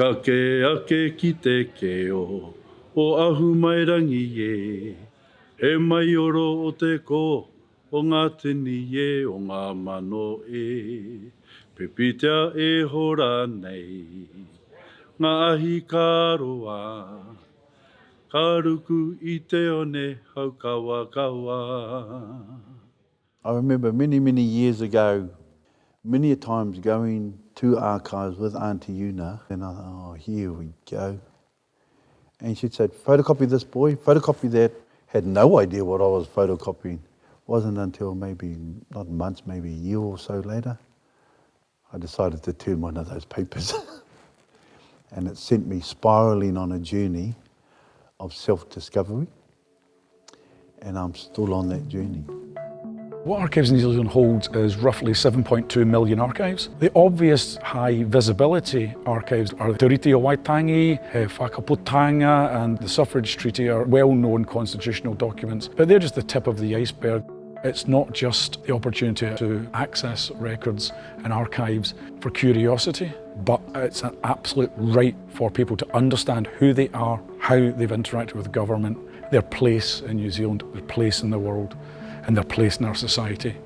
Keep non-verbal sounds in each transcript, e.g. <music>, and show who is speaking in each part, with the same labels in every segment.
Speaker 1: Ka ke ake ki te keo, o ahu mai rangi e. he mai oro o te ko, o ngā tini e o ngā mano e. Pepitea e hora nei, ngā ahi kāroa. Ka ruku i te one haukawa kawa.
Speaker 2: I remember many, many years ago, many a times going to archives with Auntie Una, and I thought, oh, here we go. And she'd say, photocopy this boy, photocopy that. Had no idea what I was photocopying. Wasn't until maybe, not months, maybe a year or so later, I decided to turn one of those papers. <laughs> and it sent me spiraling on a journey of self-discovery. And I'm still on that journey.
Speaker 3: What Archives New Zealand holds is roughly 7.2 million archives. The obvious high visibility archives are the Te Tiriti o Waitangi, uh, Whakaputanga and the Suffrage Treaty are well-known constitutional documents, but they're just the tip of the iceberg. It's not just the opportunity to access records and archives for curiosity, but it's an absolute right for people to understand who they are, how they've interacted with government, their place in New Zealand, their place in the world and their place in our society.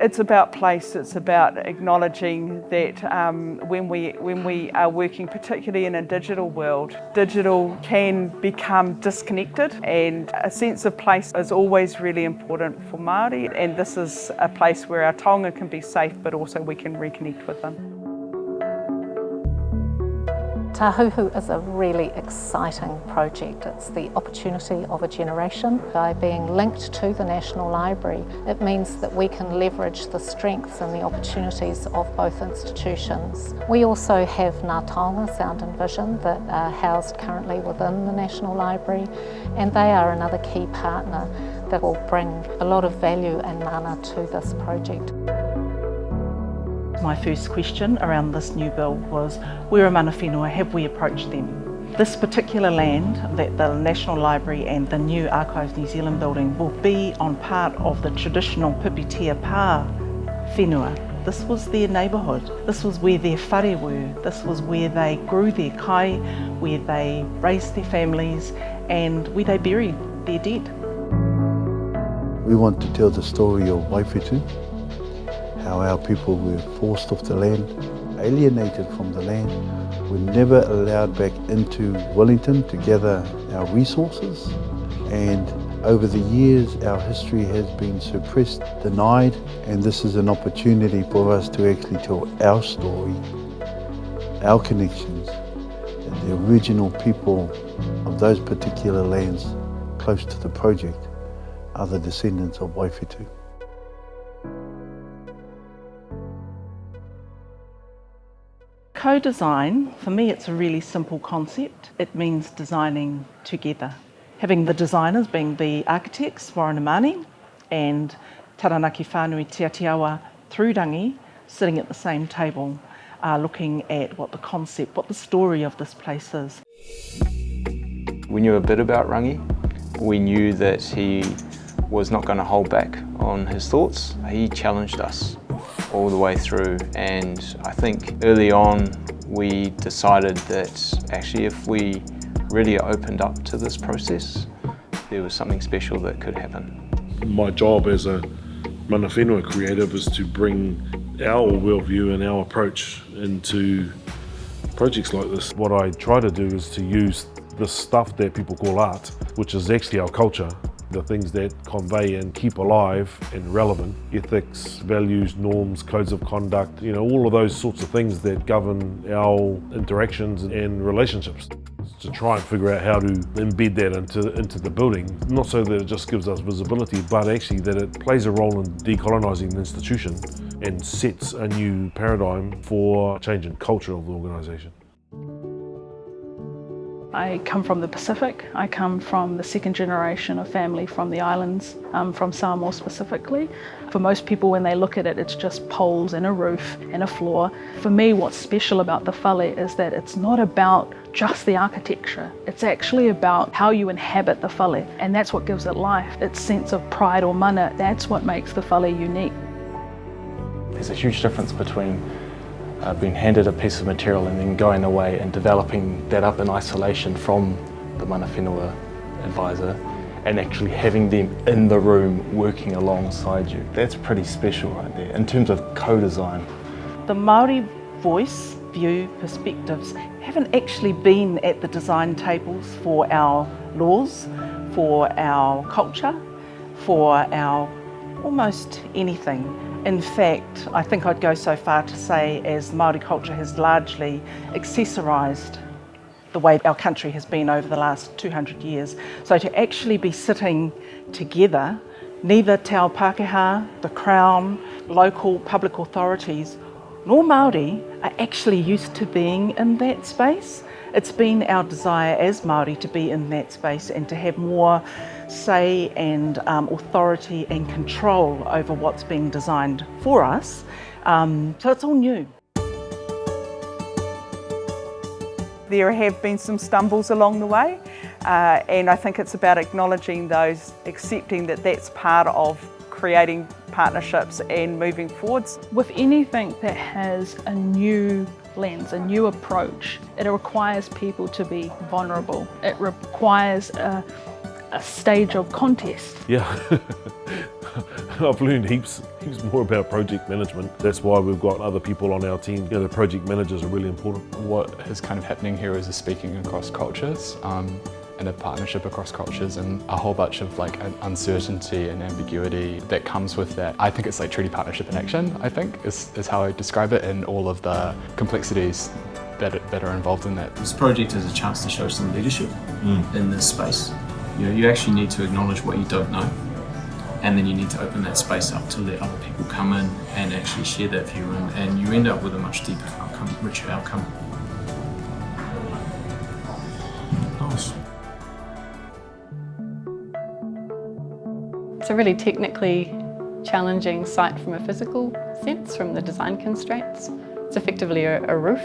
Speaker 4: It's about place, it's about acknowledging that um, when, we, when we are working, particularly in a digital world, digital can become disconnected and a sense of place is always really important for Māori and this is a place where our taonga can be safe but also we can reconnect with them.
Speaker 5: Tahuhu is a really exciting project. It's the opportunity of a generation. By being linked to the National Library, it means that we can leverage the strengths and the opportunities of both institutions. We also have Ngā Taonga Sound and Vision that are housed currently within the National Library and they are another key partner that will bring a lot of value and mana to this project.
Speaker 6: My first question around this new bill was, where are mana whenua, have we approached them? This particular land that the National Library and the new Archives New Zealand building will be on part of the traditional Pipitea Pā whenua. This was their neighbourhood. This was where their whare were. This was where they grew their kai, where they raised their families and where they buried their dead.
Speaker 2: We want to tell the story of Waiwhetū, how our people were forced off the land, alienated from the land, were never allowed back into Wellington to gather our resources and over the years our history has been suppressed, denied and this is an opportunity for us to actually tell our story, our connections and the original people of those particular lands close to the project are the descendants of Waiwhetū.
Speaker 6: Co-design, for me it's a really simple concept. It means designing together. Having the designers being the architects, Warren Mani, and Taranaki Whānui Te Atiawa Thrudangi sitting at the same table, uh, looking at what the concept, what the story of this place is.
Speaker 7: We knew a bit about Rangi. We knew that he was not going to hold back on his thoughts. He challenged us all the way through and I think early on we decided that actually if we really opened up to this process there was something special that could happen.
Speaker 1: My job as a mana whenua creative is to bring our worldview and our approach into projects like this. What I try to do is to use the stuff that people call art, which is actually our culture, the things that convey and keep alive and relevant, ethics, values, norms, codes of conduct, you know, all of those sorts of things that govern our interactions and relationships. To try and figure out how to embed that into, into the building, not so that it just gives us visibility, but actually that it plays a role in decolonising the institution and sets a new paradigm for change in culture of the organisation.
Speaker 8: I come from the Pacific. I come from the second generation of family from the islands, um, from Samoa specifically. For most people, when they look at it, it's just poles and a roof and a floor. For me, what's special about the whale is that it's not about just the architecture. It's actually about how you inhabit the whale, and that's what gives it life. Its sense of pride or mana, that's what makes the whale unique.
Speaker 9: There's a huge difference between uh, being handed a piece of material and then going away and developing that up in isolation from the mana whenua advisor and actually having them in the room working alongside you. That's pretty special right there in terms of co-design.
Speaker 6: The Māori voice, view, perspectives haven't actually been at the design tables for our laws, for our culture, for our almost anything. In fact, I think I'd go so far to say as Māori culture has largely accessorised the way our country has been over the last 200 years. So to actually be sitting together, neither Te Ao Pākehā, the Crown, local public authorities, nor Māori are actually used to being in that space. It's been our desire as Māori to be in that space and to have more say and um, authority and control over what's being designed for us. Um, so it's all new.
Speaker 4: There have been some stumbles along the way uh, and I think it's about acknowledging those, accepting that that's part of creating partnerships and moving forwards.
Speaker 8: With anything that has a new lens, a new approach, it requires people to be vulnerable. It requires a, a stage of contest.
Speaker 1: Yeah. <laughs> I've learned heaps, heaps more about project management. That's why we've got other people on our team. You know, the project managers are really important.
Speaker 10: What is kind of happening here is a speaking across cultures um, and a partnership across cultures and a whole bunch of like uncertainty and ambiguity that comes with that. I think it's like treaty partnership in action, I think, is, is how I describe it and all of the complexities that, that are involved in that.
Speaker 11: This project is a chance to show some leadership mm. in this space. You know, you actually need to acknowledge what you don't know and then you need to open that space up to let other people come in and actually share that view and, and you end up with a much deeper outcome, richer outcome. Nice.
Speaker 12: It's a really technically challenging site from a physical sense, from the design constraints. It's effectively a, a roof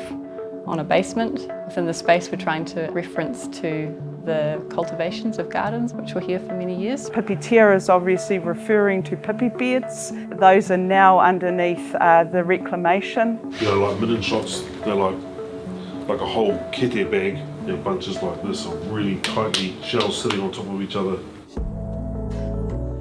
Speaker 12: on a basement. Within the space we're trying to reference to the cultivations of gardens which were here for many years.
Speaker 4: Pipitea is obviously referring to pipi beds. Those are now underneath uh, the reclamation.
Speaker 1: You know, like midden shots, they're like like a whole kete bag. They're bunches like this of really tightly shells sitting on top of each other.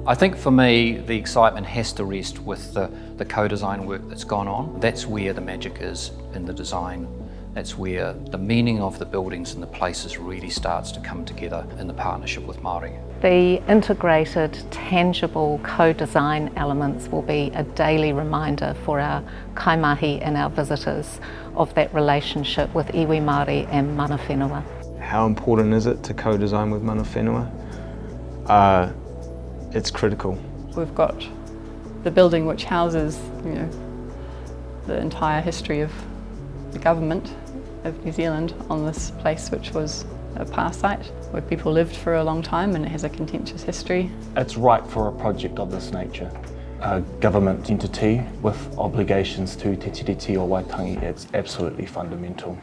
Speaker 13: I think for me, the excitement has to rest with the, the co-design work that's gone on. That's where the magic is in the design that's where the meaning of the buildings and the places really starts to come together in the partnership with Māori.
Speaker 5: The integrated, tangible co-design elements will be a daily reminder for our kaimahi and our visitors of that relationship with iwi Māori and mana whenua.
Speaker 7: How important is it to co-design with mana whenua? Uh, it's critical.
Speaker 12: We've got the building which houses, you know, the entire history of the government of New Zealand on this place which was a past site where people lived for a long time and it has a contentious history.
Speaker 9: It's right for a project of this nature. A government entity with obligations to Te Tiriti o Waitangi, it's absolutely fundamental.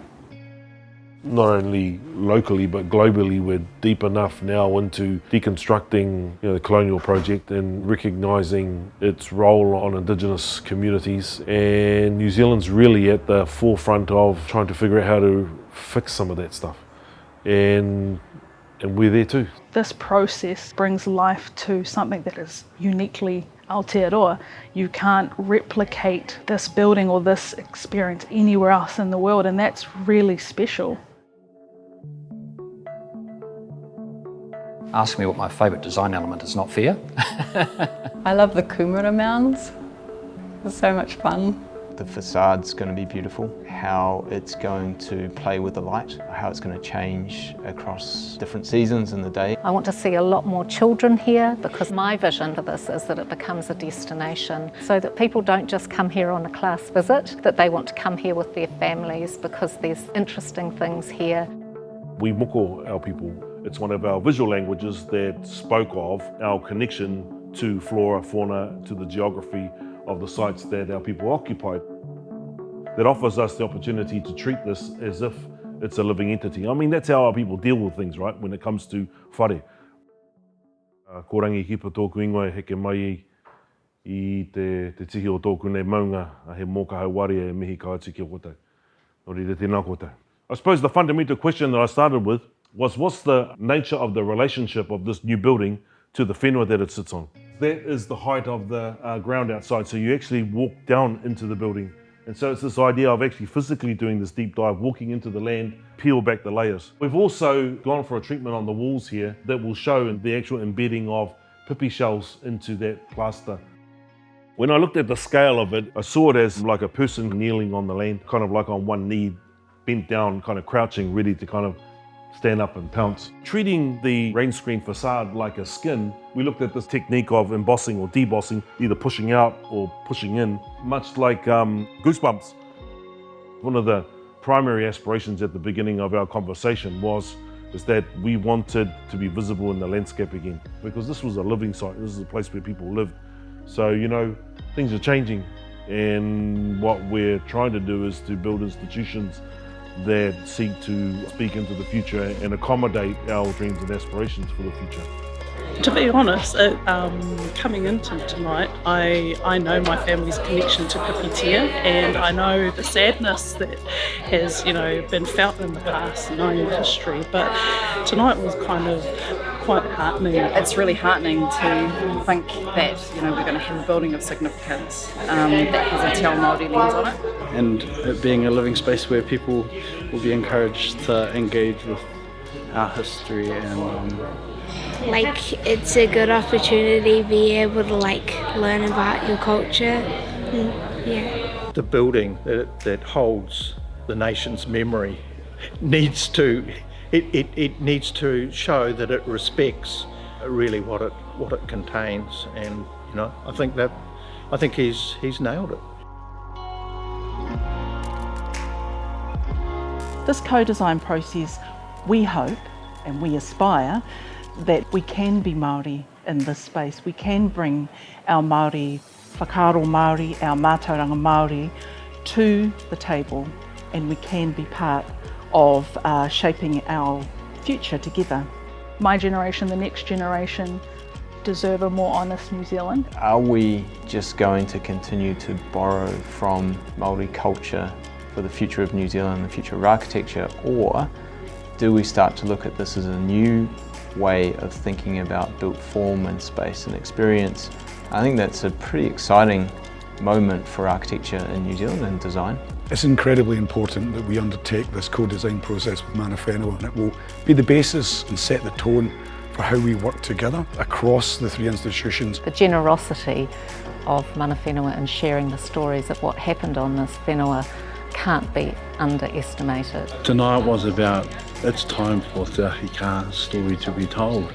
Speaker 1: Not only locally but globally we're deep enough now into deconstructing you know, the colonial project and recognising its role on Indigenous communities and New Zealand's really at the forefront of trying to figure out how to fix some of that stuff and and we're there too.
Speaker 8: This process brings life to something that is uniquely Aotearoa. You can't replicate this building or this experience anywhere else in the world and that's really special.
Speaker 13: Ask me what my favourite design element is not fair. <laughs>
Speaker 12: I love the kumara mounds. It's so much fun.
Speaker 7: The facade's going to be beautiful, how it's going to play with the light, how it's going to change across different seasons in the day.
Speaker 5: I want to see a lot more children here because my vision for this is that it becomes a destination so that people don't just come here on a class visit, that they want to come here with their families because there's interesting things here.
Speaker 1: We moko our people it's one of our visual languages that spoke of our connection to flora, fauna, to the geography of the sites that our people occupied. That offers us the opportunity to treat this as if it's a living entity. I mean, that's how our people deal with things, right, when it comes to whare. Uh, ko rangi kipa tōku ingoa heke mai i te, te tihi o tōku nei maunga a he mōka hauari e mihi ka ati ki o koutou. Nō rire tēnā koutou. I suppose the fundamental question that I started with was what's the nature of the relationship of this new building to the whenua that it sits on? That is the height of the uh, ground outside, so you actually walk down into the building. And so it's this idea of actually physically doing this deep dive, walking into the land, peel back the layers. We've also gone for a treatment on the walls here that will show the actual embedding of pipi shells into that plaster. When I looked at the scale of it, I saw it as like a person kneeling on the land, kind of like on one knee, bent down, kind of crouching, ready to kind of stand up and pounce. Treating the rain screen facade like a skin, we looked at this technique of embossing or debossing, either pushing out or pushing in, much like um, goosebumps. One of the primary aspirations at the beginning of our conversation was is that we wanted to be visible in the landscape again because this was a living site, this is a place where people lived. So, you know, things are changing and what we're trying to do is to build institutions that seek to speak into the future and accommodate our dreams and aspirations for the future.
Speaker 14: To be honest, it, um, coming into tonight, I, I know my family's connection to Pipitea and I know the sadness that has, you know, been felt in the past, knowing history, but tonight was kind of quite heartening.
Speaker 15: It's really heartening to think that, you know, we're going to have a building of significance um, that has a Te Ao Māori lens on it.
Speaker 16: And it being a living space where people will be encouraged to engage with our history and um,
Speaker 17: like it's a good opportunity to be able to like learn about your culture mm, yeah
Speaker 18: the building that, that holds the nation's memory needs to it, it, it needs to show that it respects really what it what it contains and you know I think that I think he's he's nailed it
Speaker 6: This co-design process, we hope and we aspire that we can be Māori in this space. We can bring our Māori, whakaaro Māori, our mātauranga Māori to the table and we can be part of uh, shaping our future together.
Speaker 8: My generation, the next generation, deserve a more honest New Zealand.
Speaker 7: Are we just going to continue to borrow from Māori culture for the future of New Zealand, the future of architecture, or do we start to look at this as a new way of thinking about built form and space and experience. I think that's a pretty exciting moment for architecture in New Zealand and design.
Speaker 3: It's incredibly important that we undertake this co-design process with Mana Whenua and it will be the basis and set the tone for how we work together across the three institutions.
Speaker 5: The generosity of Mana Whenua and sharing the stories of what happened on this whenua can't be underestimated.
Speaker 2: Tonight was about it's time for the Ahi Kaa story to be told.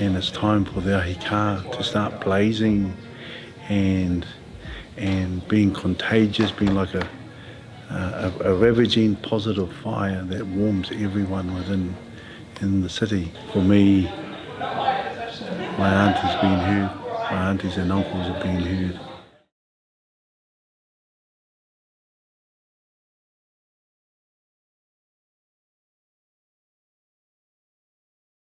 Speaker 2: And it's time for the Ahi Kaa to start blazing and and being contagious, being like a, a, a ravaging positive fire that warms everyone within in the city. For me, my aunt has been heard, my aunties and uncles have been heard.